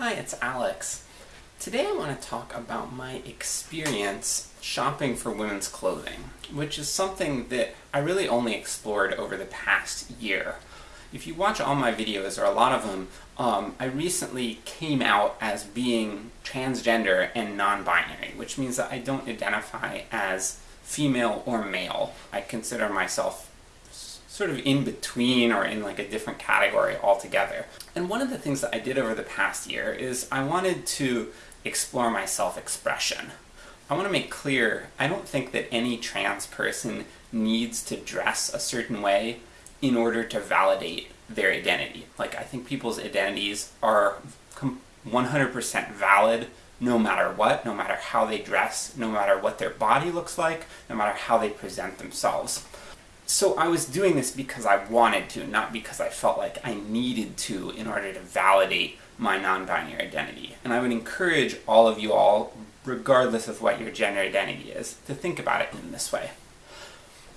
Hi, it's Alex. Today I want to talk about my experience shopping for women's clothing, which is something that I really only explored over the past year. If you watch all my videos, or a lot of them, um, I recently came out as being transgender and non-binary, which means that I don't identify as female or male. I consider myself sort of in between or in like a different category altogether. And one of the things that I did over the past year is I wanted to explore my self-expression. I want to make clear, I don't think that any trans person needs to dress a certain way in order to validate their identity. Like, I think people's identities are 100% valid no matter what, no matter how they dress, no matter what their body looks like, no matter how they present themselves. So I was doing this because I wanted to, not because I felt like I needed to in order to validate my non-binary identity. And I would encourage all of you all, regardless of what your gender identity is, to think about it in this way.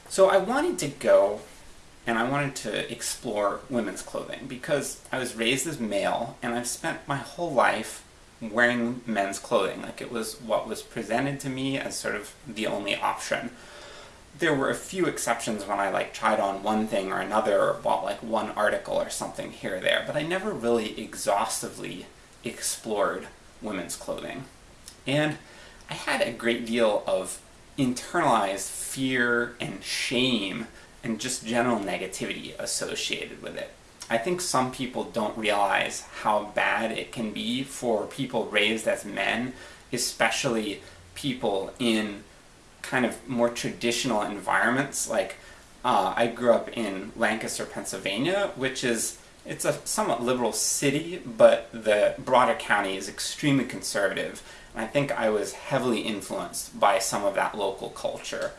So I wanted to go and I wanted to explore women's clothing because I was raised as male and I've spent my whole life wearing men's clothing. Like it was what was presented to me as sort of the only option there were a few exceptions when I like tried on one thing or another or bought like one article or something here or there, but I never really exhaustively explored women's clothing. And I had a great deal of internalized fear and shame and just general negativity associated with it. I think some people don't realize how bad it can be for people raised as men, especially people in kind of more traditional environments, like uh, I grew up in Lancaster, Pennsylvania, which is, it's a somewhat liberal city, but the broader county is extremely conservative, and I think I was heavily influenced by some of that local culture.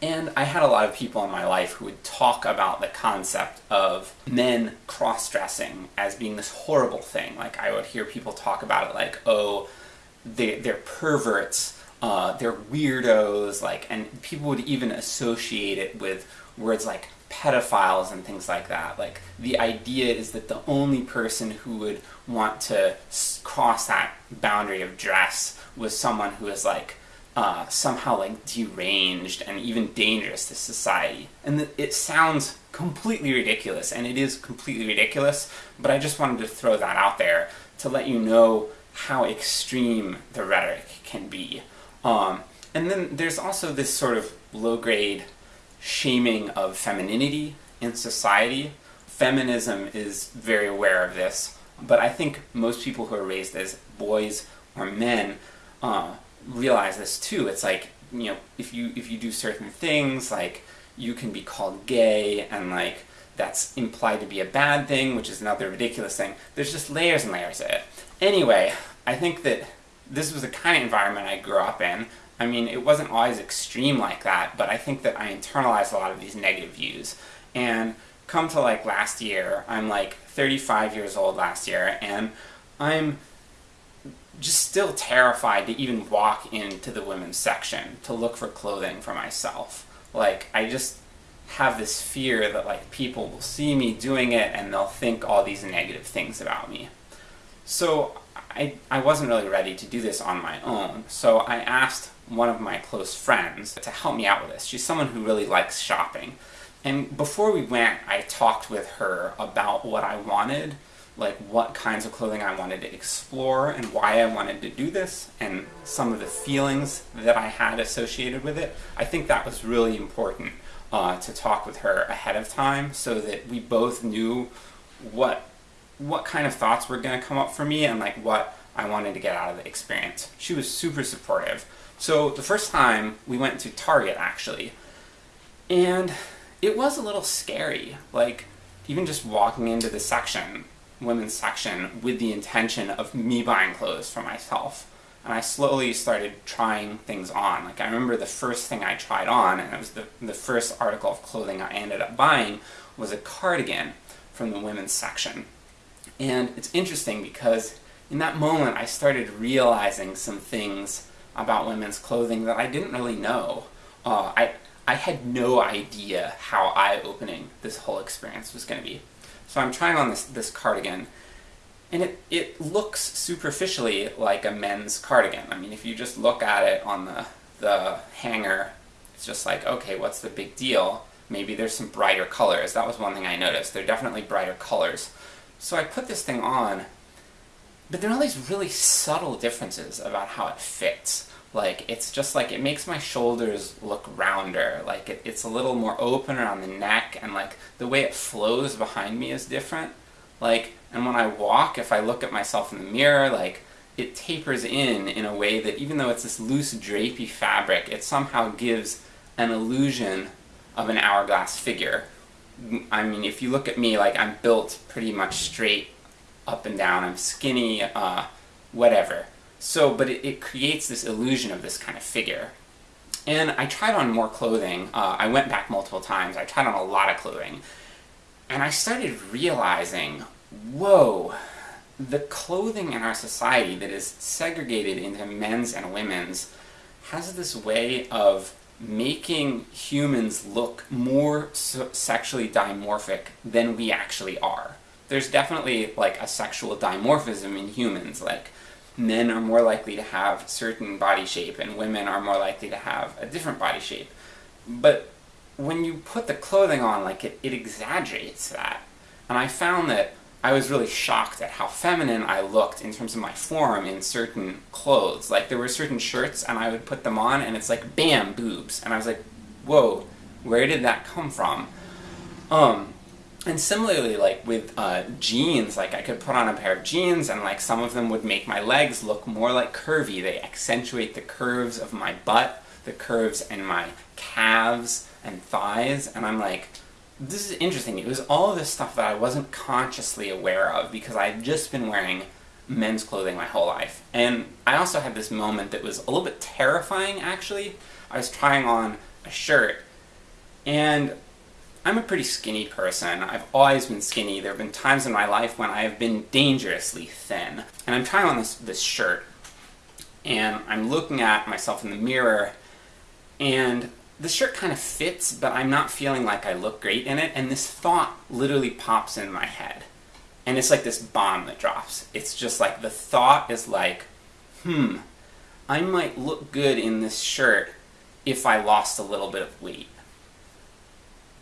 And I had a lot of people in my life who would talk about the concept of men cross-dressing as being this horrible thing. Like, I would hear people talk about it like, oh, they, they're perverts, uh, they're weirdos, like, and people would even associate it with words like pedophiles and things like that. Like, the idea is that the only person who would want to cross that boundary of dress was someone who is like, uh, somehow like deranged and even dangerous to society. And it sounds completely ridiculous, and it is completely ridiculous, but I just wanted to throw that out there to let you know how extreme the rhetoric can be. Um, and then there's also this sort of low-grade shaming of femininity in society. Feminism is very aware of this, but I think most people who are raised as boys or men uh, realize this too. It's like, you know, if you, if you do certain things, like, you can be called gay, and like, that's implied to be a bad thing, which is another ridiculous thing. There's just layers and layers of it. Anyway, I think that this was the kind of environment I grew up in. I mean, it wasn't always extreme like that, but I think that I internalized a lot of these negative views. And come to like last year, I'm like 35 years old last year, and I'm just still terrified to even walk into the women's section to look for clothing for myself. Like, I just have this fear that like people will see me doing it and they'll think all these negative things about me. So I, I wasn't really ready to do this on my own, so I asked one of my close friends to help me out with this. She's someone who really likes shopping. And before we went, I talked with her about what I wanted, like what kinds of clothing I wanted to explore and why I wanted to do this, and some of the feelings that I had associated with it. I think that was really important uh, to talk with her ahead of time so that we both knew what what kind of thoughts were going to come up for me and like what I wanted to get out of the experience. She was super supportive. So the first time we went to Target actually, and it was a little scary. Like, even just walking into the section, women's section, with the intention of me buying clothes for myself. And I slowly started trying things on. Like, I remember the first thing I tried on, and it was the, the first article of clothing I ended up buying, was a cardigan from the women's section. And it's interesting because in that moment I started realizing some things about women's clothing that I didn't really know. Uh, I, I had no idea how eye-opening this whole experience was going to be. So I'm trying on this, this cardigan, And it, it looks superficially like a men's cardigan. I mean, if you just look at it on the, the hanger, it's just like, okay, what's the big deal? Maybe there's some brighter colors. That was one thing I noticed. There are definitely brighter colors. So I put this thing on, but there are all these really subtle differences about how it fits. Like, it's just like, it makes my shoulders look rounder, like it, it's a little more open around the neck, and like, the way it flows behind me is different. Like, and when I walk, if I look at myself in the mirror, like, it tapers in in a way that even though it's this loose drapey fabric, it somehow gives an illusion of an hourglass figure. I mean, if you look at me, like, I'm built pretty much straight up and down, I'm skinny, uh, whatever. So, but it, it, creates this illusion of this kind of figure. And I tried on more clothing, uh, I went back multiple times, I tried on a lot of clothing, and I started realizing, whoa, the clothing in our society that is segregated into men's and women's has this way of making humans look more sexually dimorphic than we actually are. There's definitely like a sexual dimorphism in humans, like men are more likely to have certain body shape and women are more likely to have a different body shape. But when you put the clothing on, like it, it exaggerates that. And I found that I was really shocked at how feminine I looked in terms of my form in certain clothes. Like there were certain shirts and I would put them on and it's like bam, boobs. And I was like, whoa, where did that come from? Um, and similarly, like with uh, jeans, like I could put on a pair of jeans and like some of them would make my legs look more like curvy. They accentuate the curves of my butt, the curves in my calves and thighs, and I'm like, this is interesting. It was all this stuff that I wasn't consciously aware of because I had just been wearing men's clothing my whole life. And I also had this moment that was a little bit terrifying, actually. I was trying on a shirt, and I'm a pretty skinny person. I've always been skinny. There have been times in my life when I have been dangerously thin. And I'm trying on this, this shirt, and I'm looking at myself in the mirror, and the shirt kind of fits, but I'm not feeling like I look great in it, and this thought literally pops in my head. And it's like this bomb that drops. It's just like, the thought is like, hmm, I might look good in this shirt if I lost a little bit of weight.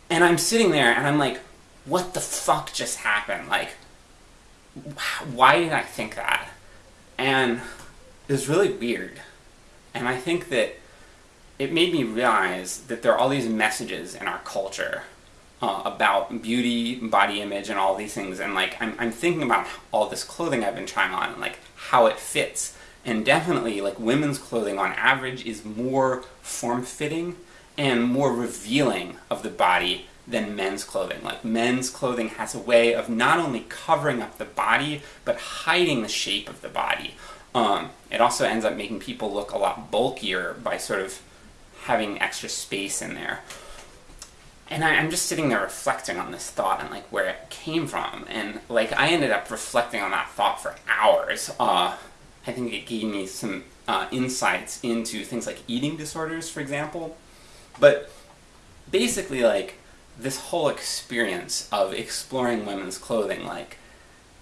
And I'm sitting there and I'm like, what the fuck just happened? Like, why did I think that? And it was really weird. And I think that it made me realize that there are all these messages in our culture uh, about beauty, body image, and all these things, and like, I'm, I'm thinking about all this clothing I've been trying on, and like, how it fits. And definitely, like, women's clothing on average is more form-fitting and more revealing of the body than men's clothing. Like, men's clothing has a way of not only covering up the body, but hiding the shape of the body. Um, it also ends up making people look a lot bulkier by sort of having extra space in there. And I, am just sitting there reflecting on this thought and like where it came from, and like I ended up reflecting on that thought for hours. Uh, I think it gave me some uh, insights into things like eating disorders, for example. But basically, like, this whole experience of exploring women's clothing, like,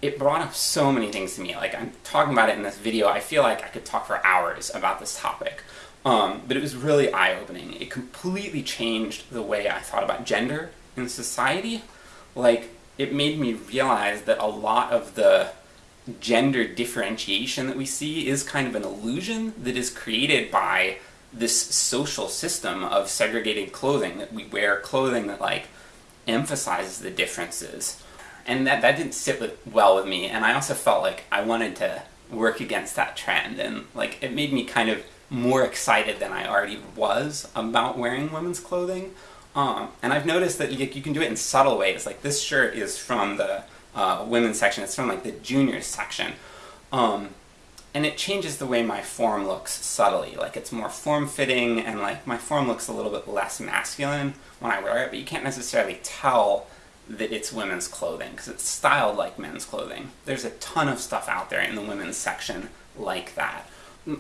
it brought up so many things to me. Like, I'm talking about it in this video, I feel like I could talk for hours about this topic. Um, but it was really eye-opening. It completely changed the way I thought about gender in society. Like, it made me realize that a lot of the gender differentiation that we see is kind of an illusion that is created by this social system of segregated clothing, that we wear clothing that like emphasizes the differences. And that, that didn't sit with, well with me, and I also felt like I wanted to work against that trend, and like it made me kind of more excited than I already was about wearing women's clothing. Um, and I've noticed that you, you, can do it in subtle ways, like this shirt is from the uh, women's section, it's from like the juniors section. Um, and it changes the way my form looks subtly. Like it's more form-fitting and like my form looks a little bit less masculine when I wear it, but you can't necessarily tell that it's women's clothing because it's styled like men's clothing. There's a ton of stuff out there in the women's section like that.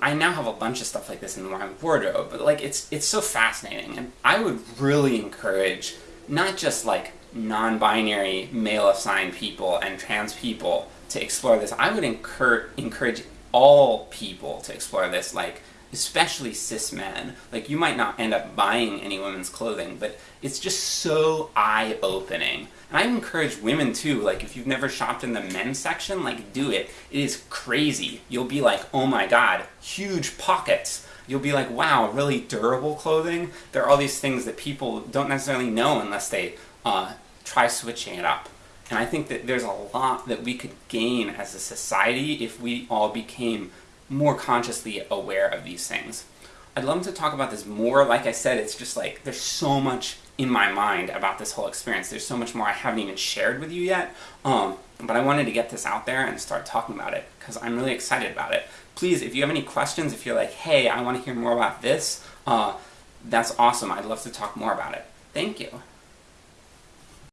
I now have a bunch of stuff like this in my wardrobe, but like it's it's so fascinating and I would really encourage not just like non-binary male-assigned people and trans people to explore this. I would encourage encourage all people to explore this, like especially cis men. Like you might not end up buying any women's clothing, but it's just so eye-opening. And I encourage women too, like if you've never shopped in the men's section, like do it. It is crazy. You'll be like, oh my god, huge pockets. You'll be like, wow, really durable clothing? There are all these things that people don't necessarily know unless they uh, try switching it up. And I think that there's a lot that we could gain as a society if we all became more consciously aware of these things. I'd love to talk about this more. Like I said, it's just like, there's so much in my mind about this whole experience. There's so much more I haven't even shared with you yet. Um, but I wanted to get this out there and start talking about it, because I'm really excited about it. Please, if you have any questions, if you're like, hey, I want to hear more about this, uh, that's awesome. I'd love to talk more about it. Thank you.